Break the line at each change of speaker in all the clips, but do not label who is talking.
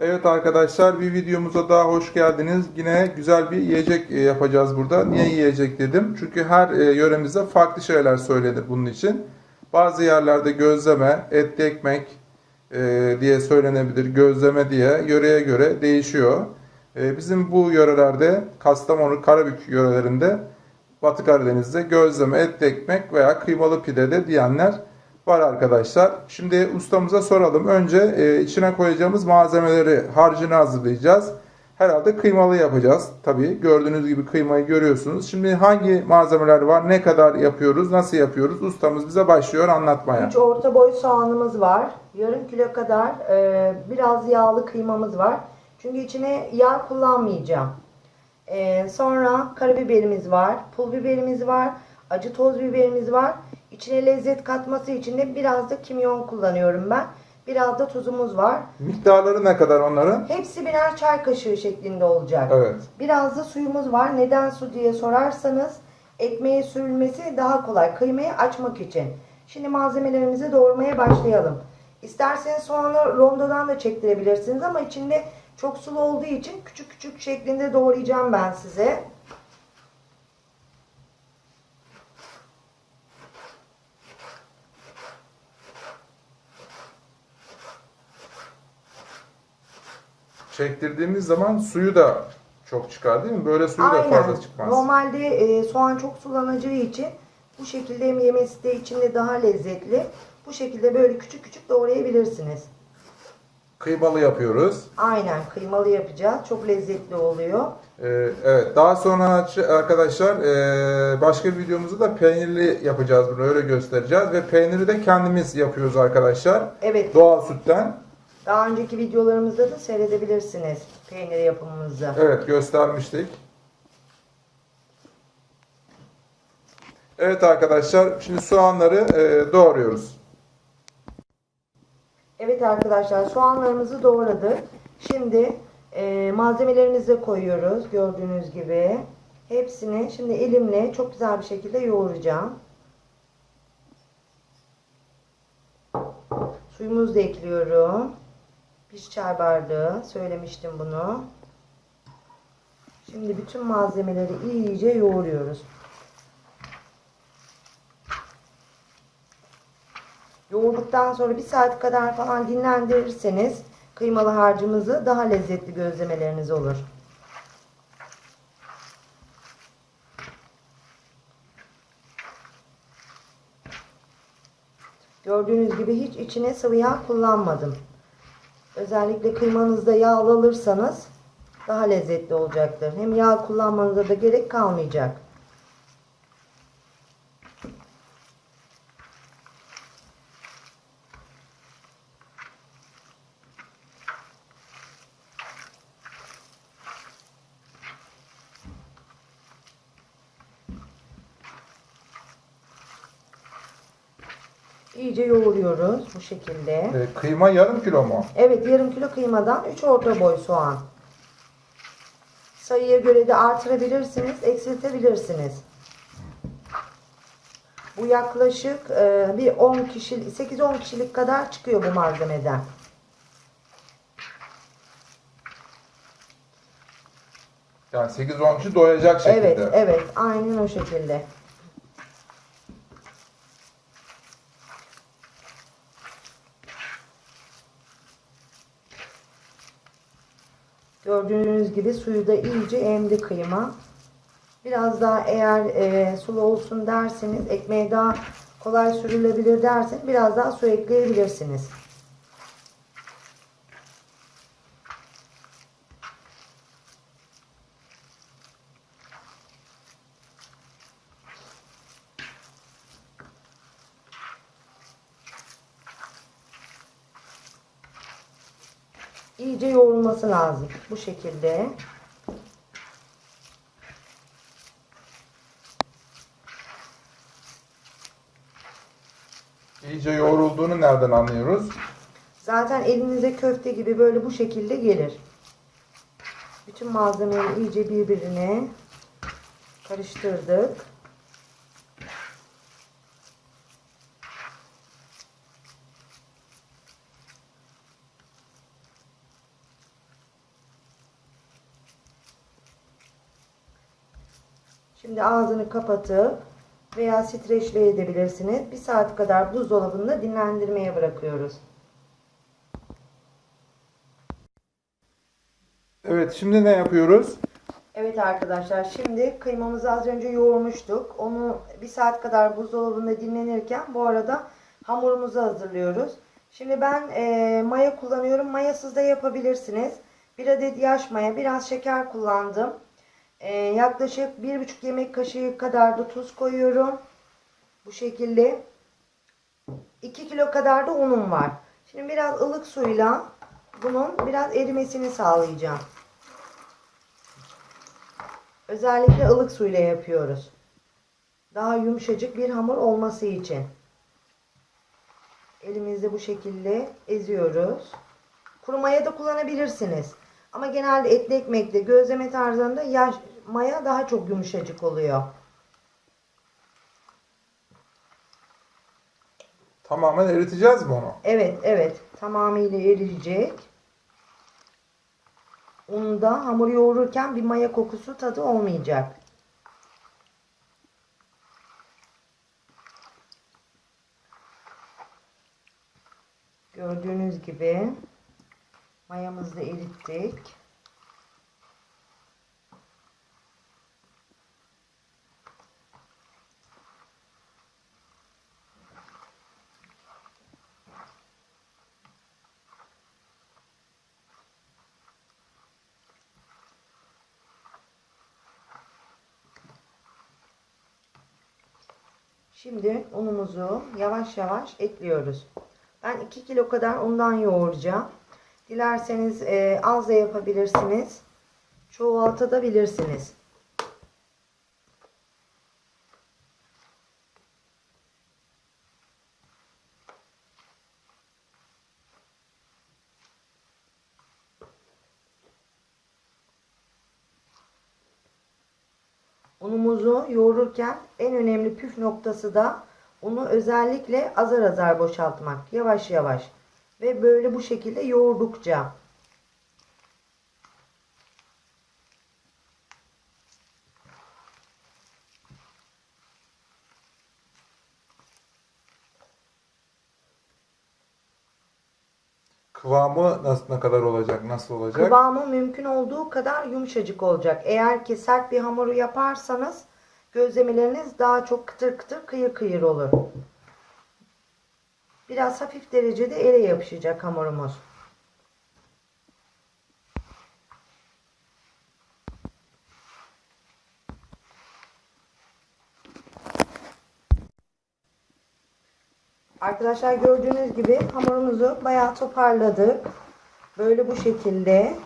Evet arkadaşlar bir videomuza daha hoş geldiniz. Yine güzel bir yiyecek e, yapacağız burada. Niye yiyecek dedim? Çünkü her e, yöremizde farklı şeyler söylenir bunun için. Bazı yerlerde gözleme, etli ekmek e, diye söylenebilir, gözleme diye yöreye göre değişiyor. Bizim bu yörelerde Kastamonu, Karabük yörelerinde Batı Karadeniz'de gözleme, etli ekmek veya kıymalı pide de diyenler var arkadaşlar. Şimdi ustamıza soralım. Önce e, içine koyacağımız malzemeleri, harcını hazırlayacağız. Herhalde kıymalı yapacağız. Tabii gördüğünüz gibi kıymayı görüyorsunuz. Şimdi hangi malzemeler var, ne kadar yapıyoruz, nasıl yapıyoruz? Ustamız bize başlıyor anlatmaya.
3 orta boy soğanımız var. Yarım kilo kadar e, biraz yağlı kıymamız var. Çünkü içine yağ kullanmayacağım. E, sonra karabiberimiz var. Pul biberimiz var. Acı toz biberimiz var. İçine lezzet katması için de biraz da kimyon kullanıyorum ben. Biraz da tuzumuz var.
Miktarları ne kadar onların?
Hepsi birer çay kaşığı şeklinde olacak.
Evet.
Biraz da suyumuz var. Neden su diye sorarsanız ekmeğe sürülmesi daha kolay. Kıymayı açmak için. Şimdi malzemelerimizi doğramaya başlayalım. İsterseniz soğanı rondodan da çektirebilirsiniz ama içinde çok sulu olduğu için küçük küçük şeklinde doğrayacağım ben size.
Çektirdiğimiz zaman suyu da çok çıkar değil mi? Böyle suyu da
Aynen.
fazla çıkmaz.
Normalde e, soğan çok sulanacağı için bu şekilde hem yemesi de içinde daha lezzetli. Bu şekilde böyle küçük küçük doğrayabilirsiniz.
Kıymalı yapıyoruz.
Aynen kıymalı yapacağız. Çok lezzetli oluyor.
Ee, evet. Daha sonra arkadaşlar e, başka bir videomuzda da peynirli yapacağız bunu. Öyle göstereceğiz. Ve peyniri de kendimiz yapıyoruz arkadaşlar.
Evet.
Doğal sütten.
Daha önceki videolarımızda da seyredebilirsiniz peynir yapımımızı.
Evet göstermiştik. Evet arkadaşlar şimdi soğanları e, doğruyoruz.
Evet arkadaşlar soğanlarımızı doğradık. Şimdi e, malzemelerimizi koyuyoruz gördüğünüz gibi. Hepsini şimdi elimle çok güzel bir şekilde yoğuracağım. Suyumuzu da ekliyorum. Bir çay bardağı söylemiştim bunu. Şimdi bütün malzemeleri iyice yoğuruyoruz. Yoğurduktan sonra bir saat kadar falan dinlendirirseniz kıymalı harcımızı daha lezzetli gözlemeleriniz olur. Gördüğünüz gibi hiç içine sıvı yağ kullanmadım. Özellikle kıymanızda yağlı alırsanız daha lezzetli olacaktır. Hem yağ kullanmanıza da gerek kalmayacak. İyice yoğuruyoruz bu şekilde.
E, kıyma yarım kilo mu?
Evet yarım kilo kıymadan 3 orta boy soğan. Sayıya göre de artırabilirsiniz, eksiltebilirsiniz. Bu yaklaşık e, bir 10 kişi 8-10 kişilik kadar çıkıyor bu malzemeden.
Yani 8-10 kişi doyacak şekilde.
Evet, evet, aynen o şekilde. Gördüğünüz gibi suyu da iyice emdi kıyma. Biraz daha eğer e, sulu olsun derseniz, ekmeğe daha kolay sürülebilir derseniz biraz daha su ekleyebilirsiniz. İyice yoğrulması lazım. Bu şekilde.
İyice yoğrulduğunu nereden anlıyoruz?
Zaten elinize köfte gibi böyle bu şekilde gelir. Bütün malzemeleri iyice birbirine karıştırdık. Şimdi ağzını kapatıp veya streçle edebilirsiniz. Bir saat kadar buzdolabında dinlendirmeye bırakıyoruz.
Evet şimdi ne yapıyoruz?
Evet arkadaşlar şimdi kıymamızı az önce yoğurmuştuk. Onu bir saat kadar buzdolabında dinlenirken bu arada hamurumuzu hazırlıyoruz. Şimdi ben e, maya kullanıyorum. Mayasız da yapabilirsiniz. Bir adet yaş maya, biraz şeker kullandım. E, yaklaşık bir buçuk yemek kaşığı kadar da tuz koyuyorum. Bu şekilde. 2 kilo kadar da unum var. Şimdi biraz ılık suyla bunun biraz erimesini sağlayacağım. Özellikle ılık suyla yapıyoruz. Daha yumuşacık bir hamur olması için. Elimizde bu şekilde eziyoruz. Kuru maya da kullanabilirsiniz. Ama genelde etli ekmekte gözleme tarzında yaş maya daha çok yumuşacık oluyor.
Tamamen eriteceğiz mi onu?
Evet, evet. Tamamıyla eriyecek. Unda hamur yoğururken bir maya kokusu tadı olmayacak. Gördüğünüz gibi mayamızı erittik. Şimdi unumuzu yavaş yavaş ekliyoruz. Ben 2 kilo kadar undan yoğuracağım. Dilerseniz e, az da yapabilirsiniz. Çoğaltabilirsiniz. Unumuzu yoğururken en önemli püf noktası da unu özellikle azar azar boşaltmak. Yavaş yavaş. Ve böyle bu şekilde yoğurdukça.
Kıvamı nasıl ne kadar olacak? Nasıl olacak?
Kıvamı mümkün olduğu kadar yumuşacık olacak. Eğer ki sert bir hamuru yaparsanız gözlemeleriniz daha çok kıtır kıtır kıyır kıyır olur. Biraz hafif derecede ele yapışacak hamurumuz. Arkadaşlar gördüğünüz gibi hamurumuzu bayağı toparladık. Böyle bu şekilde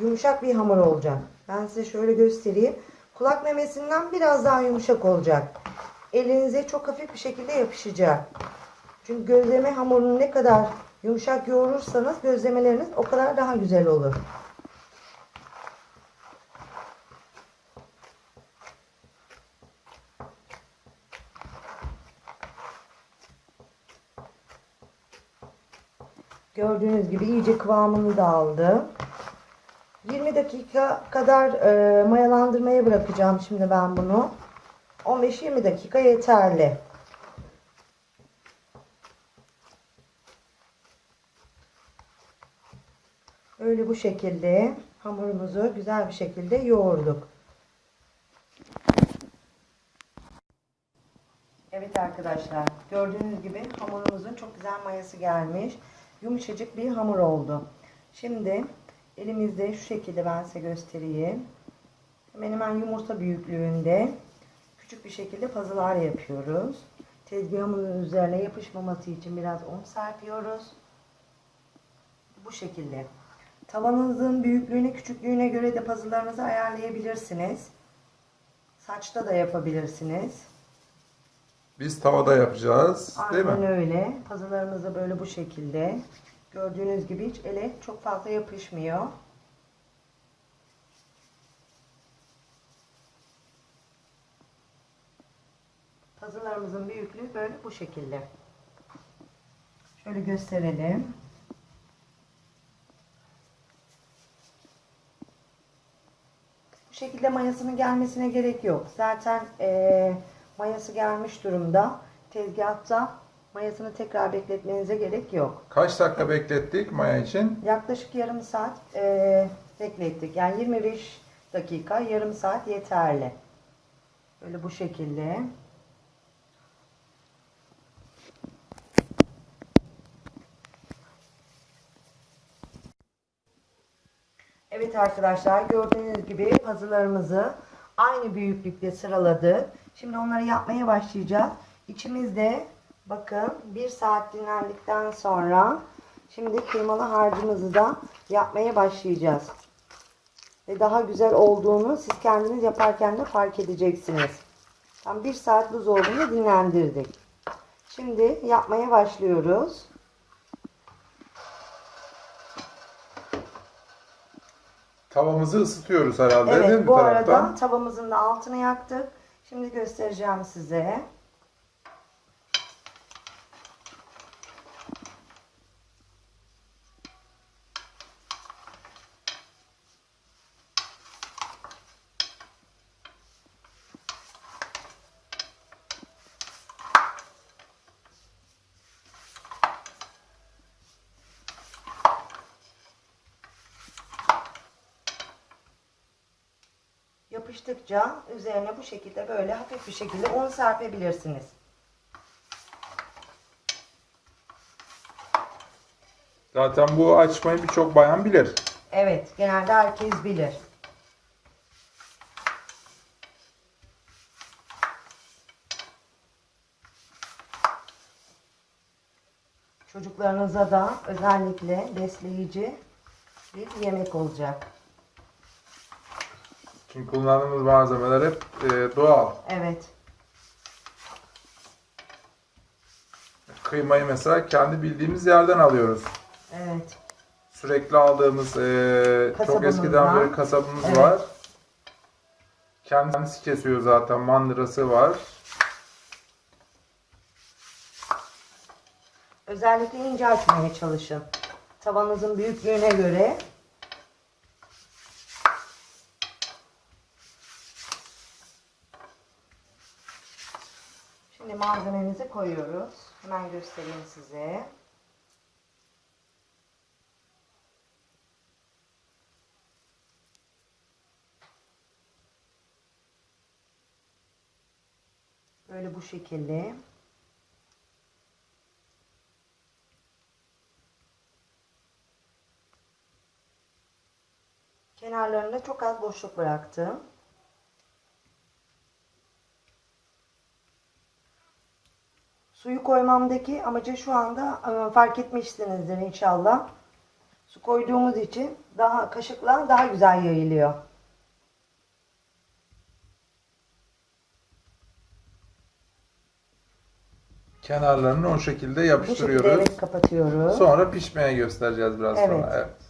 yumuşak bir hamur olacak. Ben size şöyle göstereyim. Kulak memesinden biraz daha yumuşak olacak. Elinize çok hafif bir şekilde yapışacak. Çünkü gözleme hamurunu ne kadar yumuşak yoğurursanız gözlemeleriniz o kadar daha güzel olur. Gördüğünüz gibi iyice kıvamını da aldı. 20 dakika kadar e, mayalandırmaya bırakacağım şimdi ben bunu. 15-20 dakika yeterli. Böyle bu şekilde hamurumuzu güzel bir şekilde yoğurduk. Evet arkadaşlar gördüğünüz gibi hamurumuzun çok güzel mayası gelmiş. Yumuşacık bir hamur oldu. Şimdi elimizde şu şekilde ben size göstereyim. Hemen hemen yumurta büyüklüğünde küçük bir şekilde pazılar yapıyoruz. Tezgahımızın üzerine yapışmaması için biraz un serpiyoruz. Bu şekilde. Tavanınızın büyüklüğüne küçüklüğüne göre de pazılarınızı ayarlayabilirsiniz. Saçta da yapabilirsiniz.
Biz tavada yapacağız. Değil
Aynen
mi?
öyle. Pazılarımız da böyle bu şekilde. Gördüğünüz gibi hiç ele çok fazla yapışmıyor. Pazılarımızın büyüklüğü böyle bu şekilde. Şöyle gösterelim. Bu şekilde mayasının gelmesine gerek yok. Zaten eee, mayası gelmiş durumda. Tezgahta mayasını tekrar bekletmenize gerek yok.
Kaç dakika beklettik maya için?
Yaklaşık yarım saat eee, beklettik. Yani 25 dakika, yarım saat yeterli. Böyle bu şekilde. Evet arkadaşlar gördüğünüz gibi puzzle'larımızı aynı büyüklükte sıraladık. Şimdi onları yapmaya başlayacağız. İçimizde bakın bir saat dinlendikten sonra şimdi kıymalı harcımızı da yapmaya başlayacağız. Ve daha güzel olduğunu siz kendiniz yaparken de fark edeceksiniz. Tam bir saat buzdolabında dinlendirdik. Şimdi yapmaya başlıyoruz.
Tavamızı ısıtıyoruz herhalde değil mi
Evet bu
taraftan?
arada tavamızın da altını yaktık. Şimdi göstereceğim size. Yapıştıkça üzerine bu şekilde böyle hafif bir şekilde un serpebilirsiniz.
Zaten bu açmayı birçok bayan bilir.
Evet, genelde herkes bilir. Çocuklarınıza da özellikle besleyici bir yemek olacak.
Çünkü kullandığımız malzemeler hep e, doğal.
Evet,
Kıymayı mesela kendi bildiğimiz yerden alıyoruz.
evet.
Sürekli aldığımız e, çok eskiden beri kasabımız
Evet.
var. Kendisi kesiyor zaten. Mandırası var.
Özellikle ince açmaya çalışın. Tavanızın büyüklüğüne göre Şimdi malzememizi koyuyoruz. Hemen göstereyim size. Böyle bu şekilde. Kenarlarında çok az boşluk bıraktım. Suyu koymamdaki amacı şu anda e, fark etmişsinizdir inşallah. Su koyduğumuz için daha kaşıkla daha güzel yayılıyor.
Kenarlarını o şekilde
Bu şekilde
yapıştırıyoruz.
evet kapatıyoruz.
Sonra pişmeye göstereceğiz biraz
Evet.
sonra. Evet.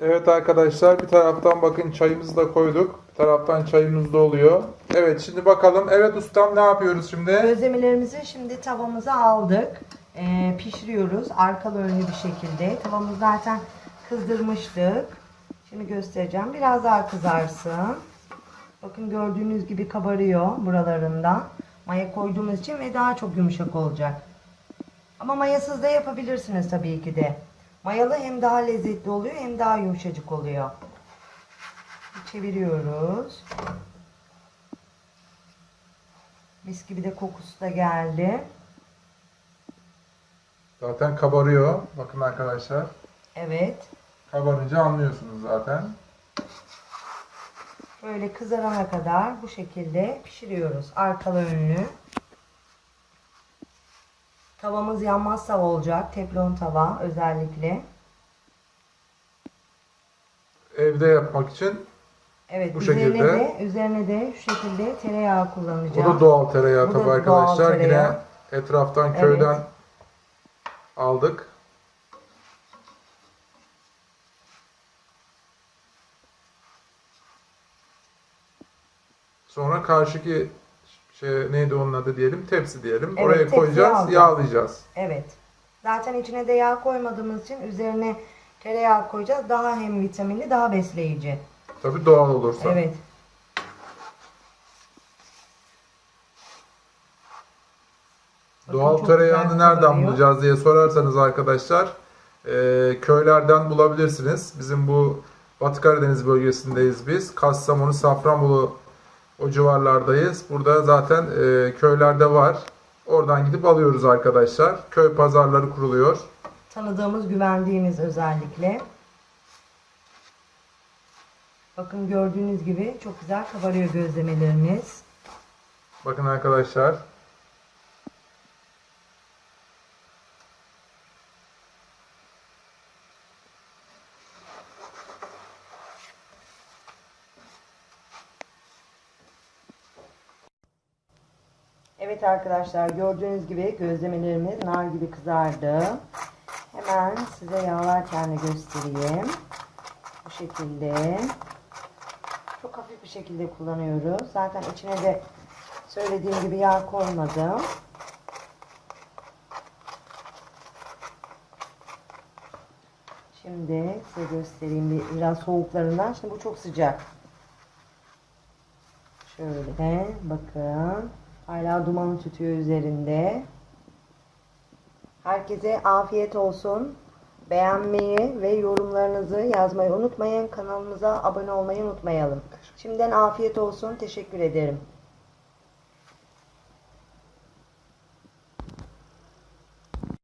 Evet arkadaşlar bir taraftan bakın çayımızı da koyduk. Bir taraftan çayımız da oluyor. Evet şimdi bakalım. Evet ustam ne yapıyoruz şimdi?
Gözlemelerimizi şimdi tavamıza aldık. Ee, pişiriyoruz arkalı önlü bir şekilde. Tavamızı zaten kızdırmıştık. Şimdi göstereceğim. Biraz daha kızarsın. Bakın gördüğünüz gibi kabarıyor buralarından. Maya koyduğumuz için ve daha çok yumuşak olacak. Ama mayasız da yapabilirsiniz tabii ki de. Mayalı hem daha lezzetli oluyor hem daha yumuşacık oluyor. Çeviriyoruz. Mis gibi de kokusu da geldi.
Zaten kabarıyor. Bakın arkadaşlar.
Evet.
Kabarınca anlıyorsunuz zaten.
Böyle kızarana kadar bu şekilde pişiriyoruz. Arkalı önlü. Tavamız yanmazsa olacak. Teflon tava özellikle.
Evde yapmak için
Evet
Bu
üzerine
şekilde.
de üzerine de şu şekilde tereyağı
Bu
kullanacağım.
da doğal tereyağı
Bu
tabii arkadaşlar.
tereyağı.
Yine etraftan
Evet.
köyden aldık. Sonra karşıki şey neydi onun adı diyelim tepsi diyelim.
Evet,
Oraya koyacağız,
alacağız.
yağlayacağız.
Evet. Zaten içine de yağ koymadığımız için üzerine tereyağı koyacağız. Daha hem vitaminli, daha besleyici.
Tabii doğal olursa.
Evet.
Doğal tereyağını nereden bulacağız diye sorarsanız arkadaşlar e, köylerden bulabilirsiniz. Bizim bu Batı Karadeniz bölgesindeyiz biz. Kastamonu, Safranbolu o civarlardayız. Burada zaten e, köylerde var. Oradan gidip alıyoruz arkadaşlar. Köy pazarları kuruluyor.
Tanıdığımız, güvendiğimiz özellikle. Bakın gördüğünüz gibi çok güzel kabarıyor gözlemelerimiz.
Bakın arkadaşlar.
Arkadaşlar gördüğünüz gibi gözlemelerimiz nar gibi kızardı. Hemen size yağlarken de göstereyim. Bu şekilde. Çok hafif bir şekilde kullanıyoruz. Zaten içine de söylediğim gibi yağ koymadım. Şimdi size göstereyim bir, biraz soğuklarından. Şimdi bu çok sıcak. Şöyle bakın. Hala dumanı tütüyor üzerinde. Herkese afiyet olsun. Beğenmeyi ve yorumlarınızı yazmayı unutmayın. Kanalımıza abone olmayı unutmayalım. Şimdiden afiyet olsun. Teşekkür ederim.